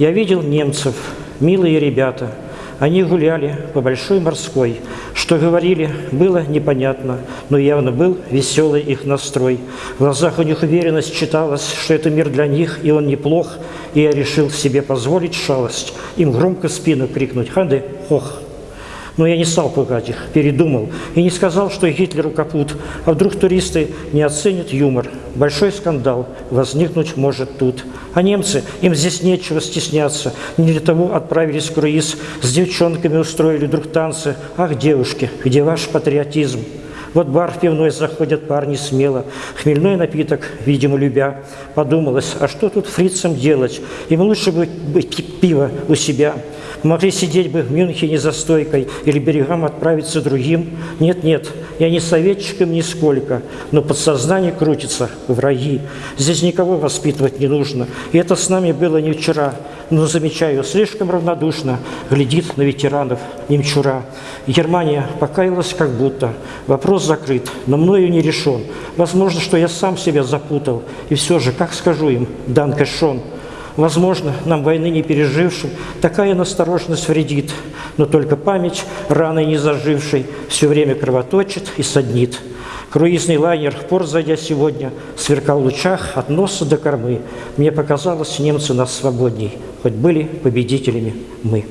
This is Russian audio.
Я видел немцев, милые ребята. Они гуляли по Большой морской. Что говорили, было непонятно, но явно был веселый их настрой. В глазах у них уверенность читалась, что это мир для них, и он неплох. И я решил себе позволить шалость, им громко спину крикнуть «Ханде, хох!» Но я не стал пугать их, передумал и не сказал, что Гитлеру капут, а вдруг туристы не оценят юмор. Большой скандал возникнуть может тут. А немцы, им здесь нечего стесняться. Не для того отправились в круиз, с девчонками устроили вдруг танцы. Ах, девушки, где ваш патриотизм? Вот бар пивной заходят парни смело, хмельной напиток, видимо, любя. Подумалось, а что тут фрицам делать? Им лучше бы пиво у себя. Могли сидеть бы в Мюнхене за стойкой или берегам отправиться другим. Нет-нет, я не советчиком нисколько, но подсознание крутится, враги. Здесь никого воспитывать не нужно. И это с нами было не вчера, но, замечаю, слишком равнодушно глядит на ветеранов немчура. Германия покаялась как будто. Вопрос закрыт, но мною не решен. Возможно, что я сам себя запутал. И все же, как скажу им, Данка Шон, Возможно, нам войны не пережившим такая настороженность вредит, но только память раны не зажившей все время кровоточит и саднит. Круизный лайнер, в зайдя сегодня, сверкал в лучах от носа до кормы. Мне показалось, немцы нас свободней, хоть были победителями мы.